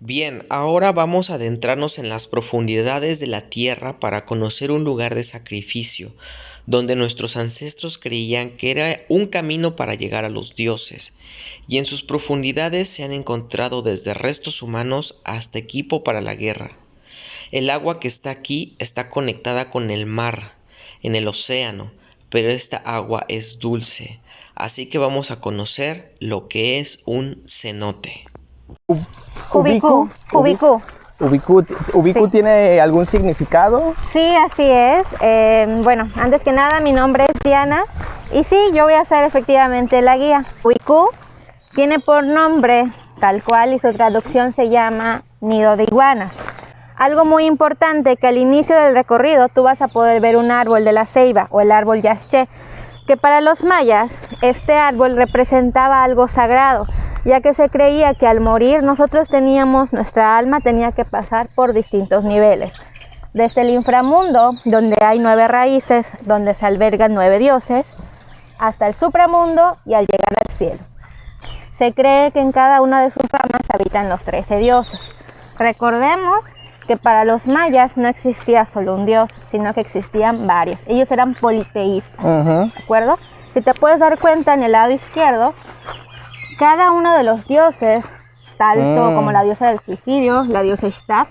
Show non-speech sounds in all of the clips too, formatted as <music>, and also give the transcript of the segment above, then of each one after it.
Bien, ahora vamos a adentrarnos en las profundidades de la tierra para conocer un lugar de sacrificio, donde nuestros ancestros creían que era un camino para llegar a los dioses, y en sus profundidades se han encontrado desde restos humanos hasta equipo para la guerra. El agua que está aquí está conectada con el mar, en el océano, pero esta agua es dulce, así que vamos a conocer lo que es un cenote. Ubicu, Ubicu. Ubicu, Ubicu Sí. tiene algún significado? Sí, así es. Eh, bueno, antes que nada, mi nombre es Diana y sí, yo voy a ser efectivamente la guía. Ubicu tiene por nombre tal cual y su traducción se llama nido de iguanas. Algo muy importante que al inicio del recorrido tú vas a poder ver un árbol de la ceiba o el árbol yashché, que para los mayas este árbol representaba algo sagrado, ya que se creía que al morir nosotros teníamos, nuestra alma tenía que pasar por distintos niveles. Desde el inframundo, donde hay nueve raíces, donde se albergan nueve dioses, hasta el supramundo y al llegar al cielo. Se cree que en cada una de sus ramas habitan los trece dioses. Recordemos que para los mayas no existía solo un dios, sino que existían varios. Ellos eran politeístas, Ujú. ¿de acuerdo? Si te puedes dar cuenta en el lado izquierdo, cada uno de los dioses, tanto Mm. como la diosa del suicidio, la diosa Ishtar,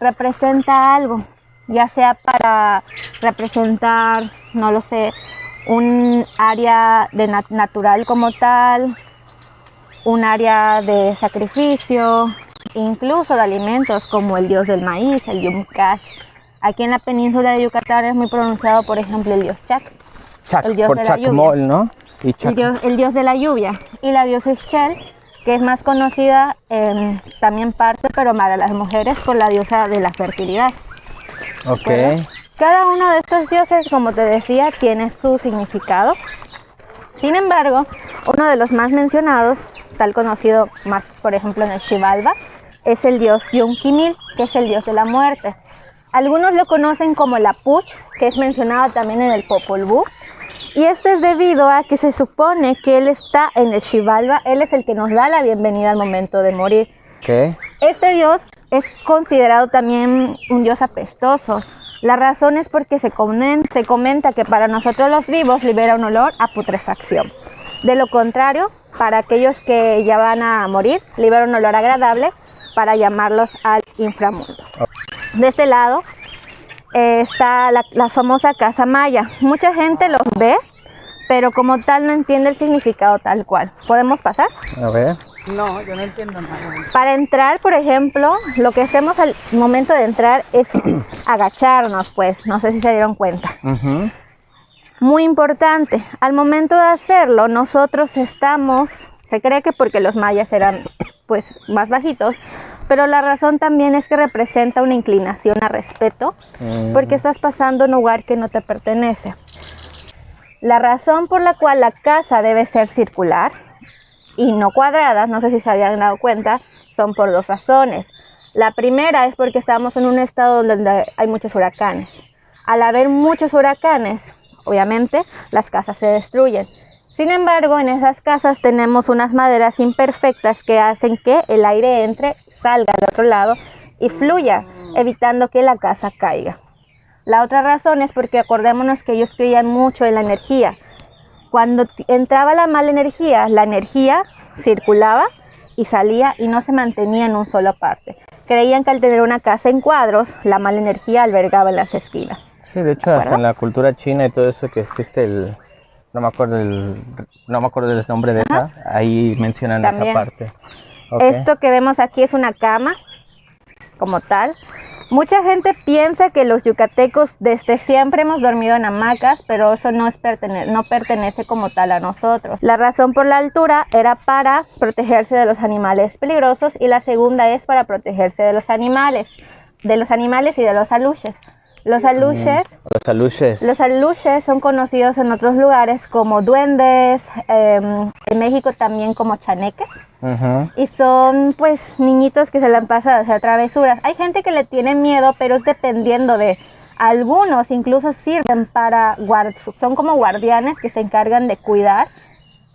representa algo, ya sea para representar, no lo sé, un área de nat- natural como tal, un área de sacrificio, incluso de alimentos como el dios del maíz, el Yumkash. Aquí en la península de Yucatán es muy pronunciado, por ejemplo, el dios Chac, Chac, El dios por de la Chacmol, ¿no? Y el dios, el dios de la lluvia, y la diosa Ischel, que es más conocida en también parte, pero para las mujeres, por la diosa de la fertilidad. Ok. Cada uno de estos dioses, como te decía, tiene su significado. Sin embargo, uno de los más mencionados, tal conocido más, por ejemplo, en el Xibalba, es el dios Yunkimil, que es el dios de la muerte. Algunos lo conocen como la Puch, que es mencionado también en el Popol Vuh. Y esto es debido a que se supone que él está en el Xibalba, él es el que nos da la bienvenida al momento de morir. Ok. Este dios es considerado también un dios apestoso. La razón es porque se, comen- se comenta que para nosotros los vivos libera un olor a putrefacción. De lo contrario, para aquellos que ya van a morir, libera un olor agradable para llamarlos al inframundo. De este lado eh, está la, la famosa casa maya. Mucha gente los ve, pero como tal no entiende el significado tal cual. ¿Podemos pasar? A ver. No, yo no entiendo nada. Para entrar, por ejemplo, lo que hacemos al momento de entrar es <clears throat> agacharnos, pues, no sé si se dieron cuenta. Muy importante, al momento de hacerlo, nosotros estamos, se cree que porque los mayas eran pues más bajitos, pero la razón también es que representa una inclinación a respeto, Mm. porque estás pasando un lugar que no te pertenece. La razón por la cual la casa debe ser circular y no cuadrada, no sé si se habían dado cuenta, son por dos razones. La primera es porque estamos en un estado donde hay muchos huracanes. Al haber muchos huracanes, obviamente, las casas se destruyen. Sin embargo, en esas casas tenemos unas maderas imperfectas que hacen que el aire entre, salga al otro lado y fluya, evitando que la casa caiga. La otra razón es porque acordémonos que ellos creían mucho en la energía. Cuando entraba la mala energía, la energía circulaba y salía y no se mantenía en un solo parte. Creían que al tener una casa en cuadros, la mala energía albergaba en las esquinas. Sí, de hecho, hasta en la cultura china y todo eso que existe el... No me acuerdo el, no me acuerdo del nombre de esa. Ahí mencionan También. esa parte. Esto que vemos aquí es una cama, como tal. Mucha gente piensa que los yucatecos desde siempre hemos dormido en hamacas, pero eso no, es pertene- no pertenece como tal a nosotros. La razón por la altura era para protegerse de los animales peligrosos y la segunda es para protegerse de los animales, de los animales y de los aluches. Los aluches Los aluches. los aluches son conocidos en otros lugares como duendes, em, en México también como chaneques. Y son pues niñitos que se la pasan a hacer travesuras. Hay gente que le tiene miedo, pero es dependiendo de algunos, incluso sirven para guard son como guardianes que se encargan de cuidar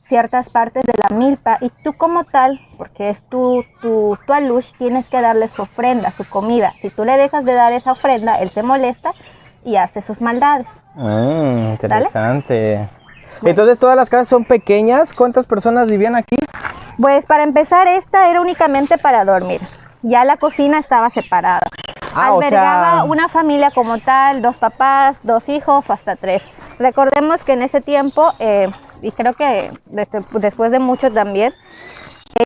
ciertas partes de la milpa y tú como tal, porque es tu, tu, tu alush, tienes que darle su ofrenda, su comida. Si tú le dejas de dar esa ofrenda, él se molesta y hace sus maldades. Mm, interesante. Entonces todas las casas son pequeñas. ¿Cuántas personas vivían aquí? Pues para empezar, esta era únicamente para dormir. Ya la cocina estaba separada. Ah, o Albergaba sea- una familia como tal, dos papás, dos hijos, hasta tres. Recordemos que en ese tiempo, eh, y creo que después de mucho también,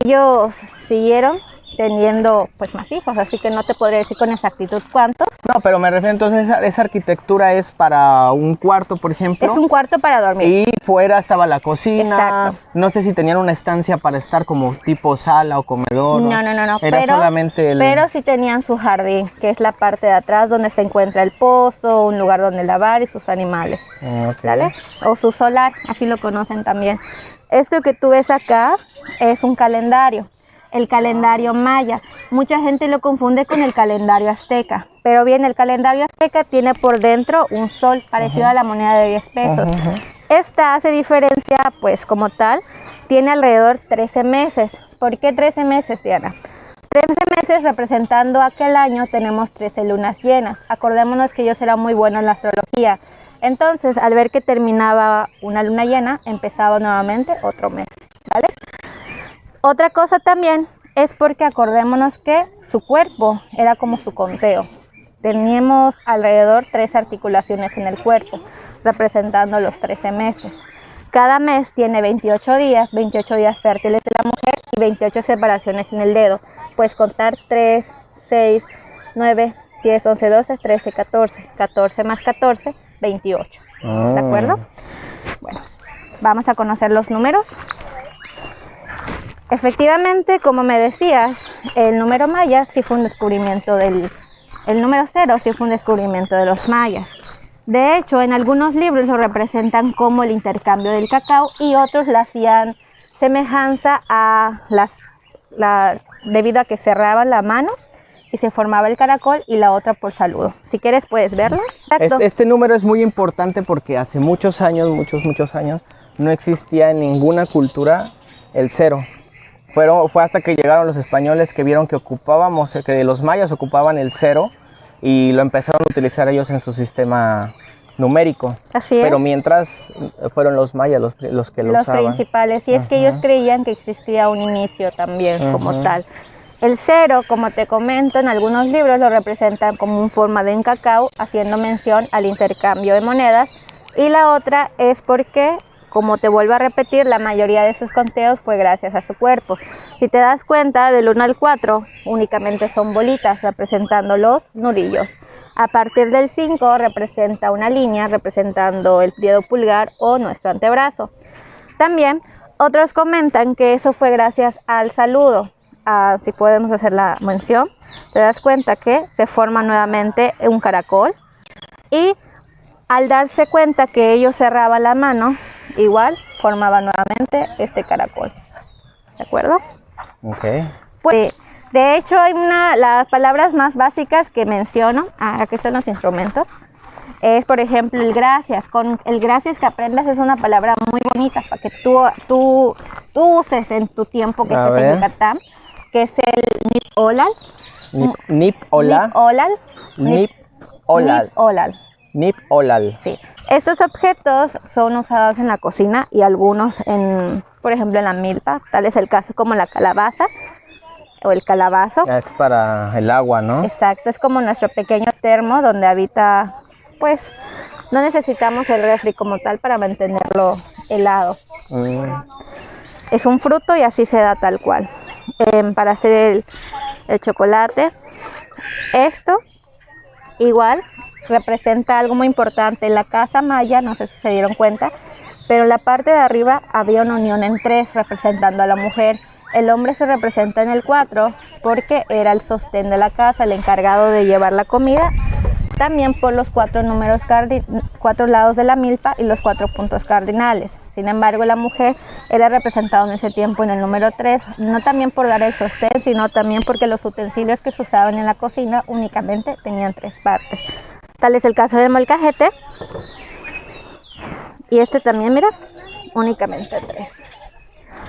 ellos siguieron teniendo pues más hijos, así que no te podría decir con exactitud cuántos. No, pero me refiero entonces esa, esa arquitectura es para un cuarto, por ejemplo. Es un cuarto para dormir. Y fuera estaba la cocina. Exacto. No sé si tenían una estancia para estar como tipo sala o comedor. No, no, no, no. Era pero, solamente el. pero sí tenían su jardín, que es la parte de atrás donde se encuentra el pozo, un lugar donde lavar y sus animales. Ah, ok. ¿Sale? O su solar, así lo conocen también. Esto que tú ves acá es un calendario, el calendario maya. Mucha gente lo confunde con el calendario azteca, pero bien, el calendario azteca tiene por dentro un sol parecido a la moneda de 10 pesos. Esta hace diferencia, pues como tal, tiene alrededor 13 meses. ¿Por qué 13 meses, Diana? 13 meses representando aquel año tenemos 13 lunas llenas. Acordémonos que ellos eran muy buenos en la astrología. Entonces, al ver que terminaba una luna llena, empezaba nuevamente otro mes. Otra cosa también es porque acordémonos que su cuerpo era como su conteo. Teníamos alrededor tres articulaciones en el cuerpo, representando los 13 meses. Cada mes tiene 28 días, 28 días fértiles de la mujer y 28 separaciones en el dedo. Puedes contar 3, 6, 9, 10, 11, 12, 13, 14. 14 más 14, 28. Ah. ¿De acuerdo? Bueno, vamos a conocer los números. Efectivamente, como me decías, el número maya sí fue un descubrimiento del... El número cero sí fue un descubrimiento de los mayas. De hecho, en algunos libros lo representan como el intercambio del cacao y otros lo hacían semejanza a las... La, debido a que cerraban la mano y se formaba el caracol y la otra por saludo. Si quieres puedes verlo. Es- este número es muy importante porque hace muchos años, muchos, muchos años, no existía en ninguna cultura el cero. Fueron, fue hasta que llegaron los españoles que vieron que ocupábamos, que los mayas ocupaban el cero y lo empezaron a utilizar ellos en su sistema numérico. Así es. Pero mientras fueron los mayas los, los que lo los usaban. principales. Y es que ellos creían que existía un inicio también como Ujú. tal. El cero, como te comento, en algunos libros lo representan como un forma de un cacao, haciendo mención al intercambio de monedas. Y la otra es porque, como te vuelvo a repetir, la mayoría de sus conteos fue gracias a su cuerpo. Si te das cuenta, del 1 al 4 únicamente son bolitas representando los nudillos. A partir del 5 representa una línea representando el dedo pulgar o nuestro antebrazo. También otros comentan que eso fue gracias al saludo. Ah, si podemos hacer la mención, te das cuenta que se forma nuevamente un caracol y al darse cuenta que ellos cerraban la mano, igual formaba nuevamente este caracol. ¿De acuerdo? Ok. Pues, de hecho, hay una, las palabras más básicas que menciono, ah, aquí están los instrumentos, es por ejemplo el gracias. Con el gracias que aprendas es una palabra muy bonita para que tú, tú, tú uses en tu tiempo que estés en. Yucatán, que es el nip olal. Nip, nip hola. Nip olal. Nip olal. Nip olal. Nip olal. Sí. Estos objetos son usados en la cocina y algunos en, por ejemplo, en la milpa. Tal es el caso como la calabaza o el calabazo. Es para el agua, ¿no? Exacto, es como nuestro pequeño termo donde habita, pues, no necesitamos el refri como tal para mantenerlo helado. Mm. Es un fruto y así se da tal cual. Em, para hacer el, el chocolate, esto igual representa algo muy importante. La casa maya, no sé si se dieron cuenta, pero en la parte de arriba había una unión en tres representando a la mujer. El hombre se representa en el 4 porque era el sostén de la casa, el encargado de llevar la comida. También por los cuatro números cuatro lados de la milpa y los cuatro puntos cardinales. Sin embargo, la mujer era representada en ese tiempo en el número 3, no también por dar el sostén, sino también porque los utensilios que se usaban en la cocina únicamente tenían tres partes. Tal es el caso del molcajete. Y este también, mira, únicamente tres.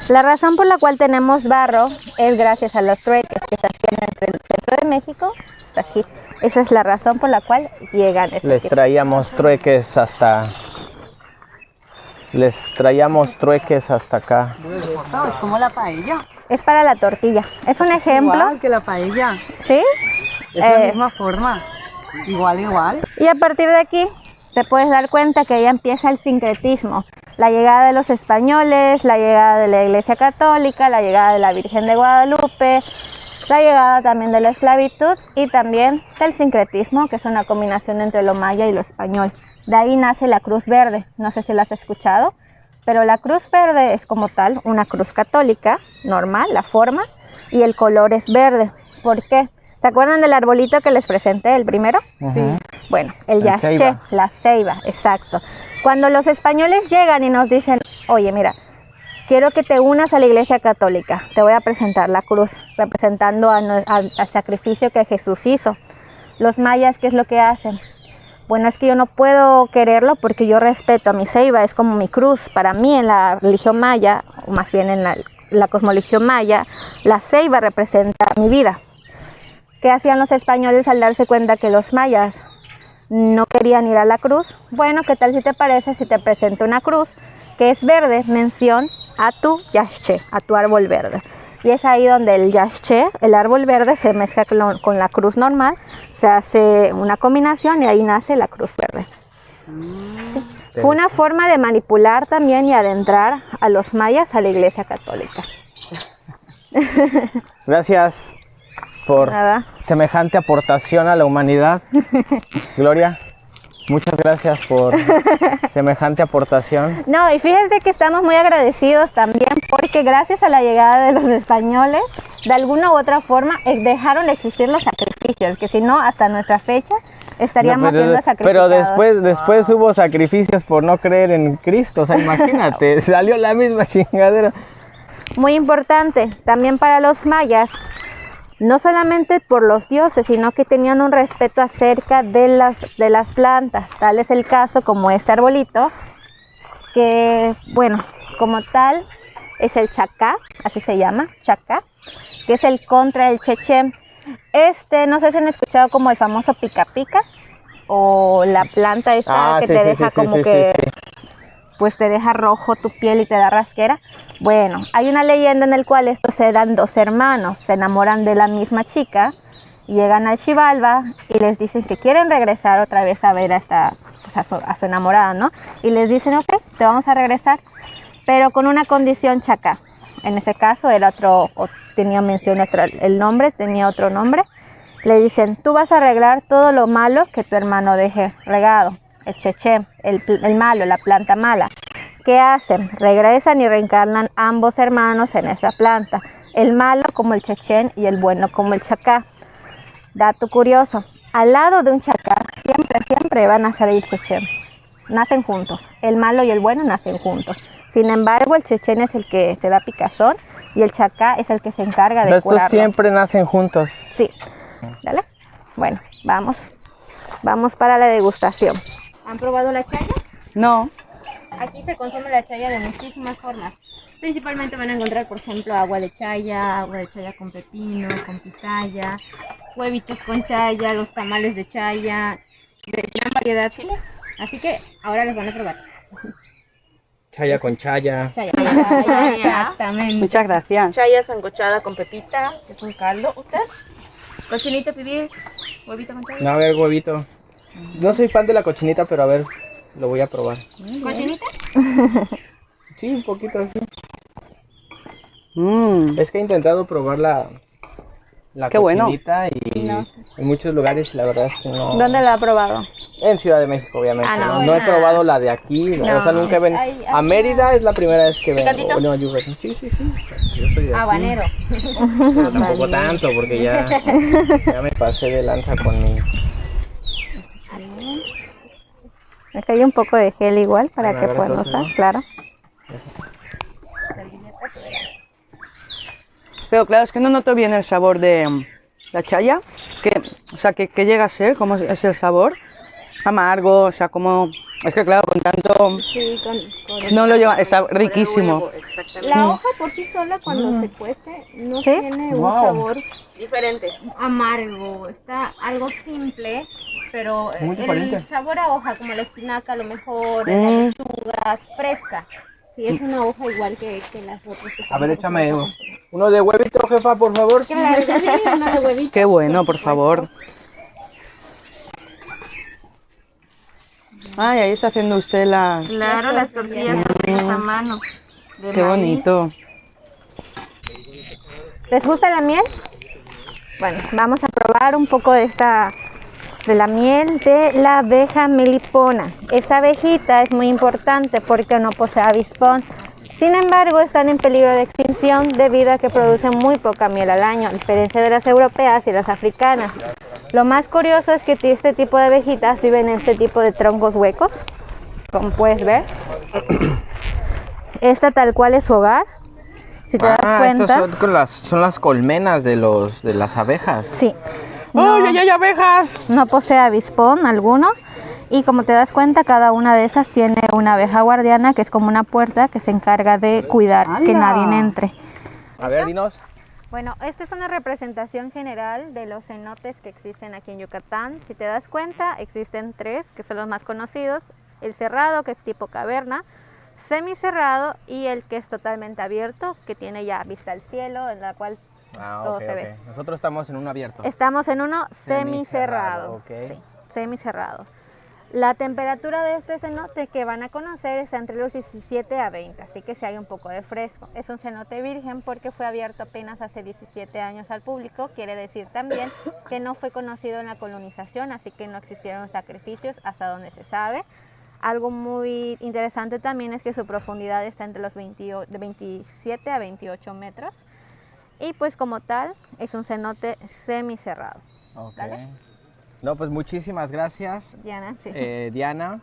La razón por la cual tenemos barro es gracias a los trueques que se hacían entre el centro de México hasta aquí. Esa es la razón por la cual llegan estos Les traíamos trueques hasta... Les traíamos trueques hasta acá. Esto es como la paella. Es para la tortilla. Es un ejemplo, Igual que la paella. ¿sí? Es la Eh, misma forma. Igual, igual. Y a partir de aquí te puedes dar cuenta que ya empieza el sincretismo. La llegada de los españoles, la llegada de la Iglesia Católica, la llegada de la Virgen de Guadalupe, la llegada también de la esclavitud y también del sincretismo, que es una combinación entre lo maya y lo español. De ahí nace la Cruz Verde, no sé si la has escuchado, pero la Cruz Verde es como tal una cruz católica, normal, la forma, y el color es verde. ¿Por qué? ¿Se acuerdan del arbolito que les presenté, el primero? Sí. Bueno, el ceiba. la ceiba, exacto. Cuando los españoles llegan y nos dicen, oye, mira, quiero que te unas a la iglesia católica, te voy a presentar la cruz, representando a al- al sacrificio que Jesús hizo. Los mayas, ¿qué es lo que hacen? Bueno, es que yo no puedo quererlo porque yo respeto a mi ceiba, es como mi cruz. Para mí en la religión maya, o más bien en la, la cosmoligión maya, la ceiba representa mi vida. ¿Qué hacían los españoles al darse cuenta que los mayas no querían ir a la cruz? Bueno, ¿qué tal si te parece si te presento una cruz que es verde, mención a tu yashche, a tu árbol verde? Y es ahí donde el yashche, el árbol verde, se mezcla con, la cruz normal, se hace una combinación y ahí nace la cruz verde. Sí. Fue una forma de manipular también y adentrar a los mayas a la iglesia católica. Gracias por Nada. semejante aportación a la humanidad. <laughs> Gloria, muchas gracias por <laughs> semejante aportación. No, y fíjense que estamos muy agradecidos también porque gracias a la llegada de los españoles, de alguna u otra forma eh, dejaron de existir los sacrificios, que si no, hasta nuestra fecha estaríamos No, pero, siendo pero sacrificados. después, después hubo sacrificios por no creer en Cristo. O sea, imagínate, <laughs> salió la misma chingadera. Muy importante, también para los mayas, no solamente por los dioses, sino que tenían un respeto acerca de las, de las plantas. Tal es el caso como este arbolito, que, bueno, como tal, es el chacá, así se llama, chacá, que es el contra del cheche. Este, no sé si han escuchado como el famoso pica pica, o la planta esta que te deja como que pues te deja rojo tu piel y te da rasquera. Bueno, hay una leyenda en el cual estos eran dos hermanos, se enamoran de la misma chica, llegan al Xibalba y les dicen que quieren regresar otra vez a ver a, esta, pues, a, su, a su enamorada, ¿no? Y les dicen, ok, te vamos a regresar, pero con una condición chaca. En ese caso era otro, tenía mención otro, el nombre, tenía otro nombre. Le dicen, tú vas a arreglar todo lo malo que tu hermano deje regado, el cheche, el, el malo, la planta mala. ¿Qué hacen? Regresan y reencarnan ambos hermanos en esa planta. El malo como el chechen y el bueno como el chacá. Dato curioso, al lado de un chacá siempre, siempre van a salir chechen. Nacen juntos. El malo y el bueno nacen juntos. Sin embargo, el chechen es el que te da picazón y el chacá es el que se encarga O de sea, estos curarlo. siempre nacen juntos. Sí. Dale. Bueno, vamos. Vamos para la degustación. ¿Han probado la chaya? No. Aquí se consume la chaya de muchísimas formas. Principalmente van a encontrar, por ejemplo, agua de chaya, agua de chaya con pepino, con pitaya, huevitos con chaya, los tamales de chaya, de gran variedad. Chile. Así que ahora los van a probar. Chaya con chaya. Chaya. Chaya, <laughs> exactamente. Muchas gracias. Chaya sancochada con pepita, que es un caldo. ¿Usted? Cochinita pibil, huevito con chaya. No, a ver, huevito. No soy fan de la cochinita, pero a ver, lo voy a probar. ¿Cochinita? <laughs> Sí, un poquito así. Mm. Es que he intentado probar la, la Qué bueno. cochinita y en muchos lugares la verdad es que no. ¿Dónde lo ha probado? En Ciudad de México, obviamente. Ah, no. no, No he probado la de aquí. no, No. O sea, nunca ven. Ay, A Mérida es la primera vez que vengo. ¿Picantito? No. Sí, sí, sí. Yo soy de. Habanero. Pero tampoco tanto, porque ya, <laughs> ya me pasé de lanza con mi. Acá hay un poco de gel igual para que puedan usar, ¿no? claro. Pero claro, es que no noto bien el sabor de mm, la chaya. Que, o sea, que, que llega a ser, ¿cómo es- el sabor? Amargo, o sea, como... Es que claro, con tanto... Sí, con, No lo lleva, está riquísimo. La hoja por sí sola cuando se cuece no ¿Sí? tiene un Wow. sabor Diferente. amargo, está algo simple, pero Muy el diferente. sabor a hoja, como la espinaca a lo mejor, Mm. la lechuga, fresca. Sí, es una hoja igual que, que las otras. que A ver, échame con- uno de huevito, jefa, por favor. Claro, que sí, una de huevito. Qué bueno, por favor. Ay, ahí está haciendo usted las... Claro, las tortillas hechas a mano. de Qué maíz. bonito. ¿Les gusta la miel? Bueno, vamos a probar un poco de esta de la miel de la abeja melipona. Esta abejita es muy importante porque no posee avispón. Sin embargo, están en peligro de extinción debido a que producen muy poca miel al año, a diferencia de las europeas y las africanas. Lo más curioso es que este tipo de abejitas viven en este tipo de troncos huecos, como puedes ver. Esta tal cual es su hogar. Si te das Ah, cuenta. estas son, las, son las colmenas de, los, de las abejas. Sí. ¡Ay, ay, ay, abejas! no posee avispón alguno y como te das cuenta cada una de esas tiene una abeja guardiana que es como una puerta que se encarga de cuidar que nadie entre. A ver, dinos. Bueno, esta es una representación general de los cenotes que existen aquí en Yucatán. Si te das cuenta, existen tres que son los más conocidos. El cerrado, que es tipo caverna, semicerrado y el que es totalmente abierto, que tiene ya vista al cielo, en la cual Ah, todo ok, se ok. ve. Nosotros estamos en un abierto. Estamos en uno Semicerrado, semicerrado. Sí, semicerrado. La temperatura de este cenote que van a conocer es entre los 17 a 20, así que si hay un poco de fresco. Es un cenote virgen porque fue abierto apenas hace 17 años al público, quiere decir también que no fue conocido en la colonización, así que no existieron sacrificios hasta donde se sabe. Algo muy interesante también es que su profundidad está entre los 28 de 27 a 28 metros. Y pues como tal, es un cenote semicerrado. Ok. ¿Vale? No, pues muchísimas gracias, Diana, sí. eh, Diana.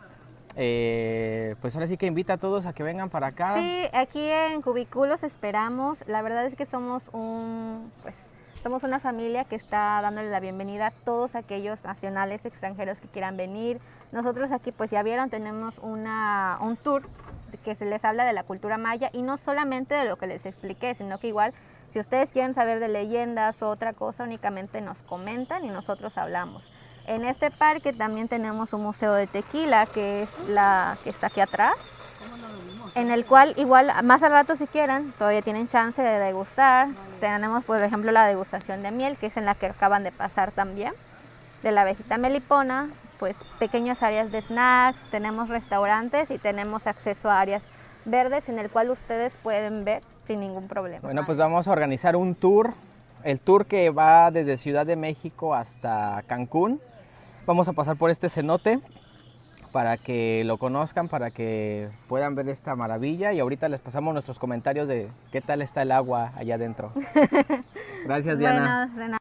Eh, pues ahora sí que invita a todos a que vengan para acá. Sí, aquí en Cubículos esperamos. La verdad es que somos un, pues, somos una familia que está dándole la bienvenida a todos aquellos nacionales extranjeros que quieran venir. Nosotros aquí, pues ya vieron, tenemos una, un tour que se les habla de la cultura maya y no solamente de lo que les expliqué, sino que igual si ustedes quieren saber de leyendas o otra cosa, únicamente nos comentan y nosotros hablamos. En este parque también tenemos un museo de tequila, que es la que está aquí atrás en el cual igual más al rato si quieren todavía tienen chance de degustar. Tenemos por ejemplo la degustación de miel que es en la que acaban de pasar también de la abejita melipona, pues pequeñas áreas de snacks, tenemos restaurantes y tenemos acceso a áreas verdes en el cual ustedes pueden ver sin ningún problema. Bueno, pues vamos a organizar un tour. El tour que va desde Ciudad de México hasta Cancún. Vamos a pasar por este cenote para que lo conozcan, para que puedan ver esta maravilla. Y ahorita les pasamos nuestros comentarios de qué tal está el agua allá adentro. <laughs> Gracias, Diana. Bueno, de nada.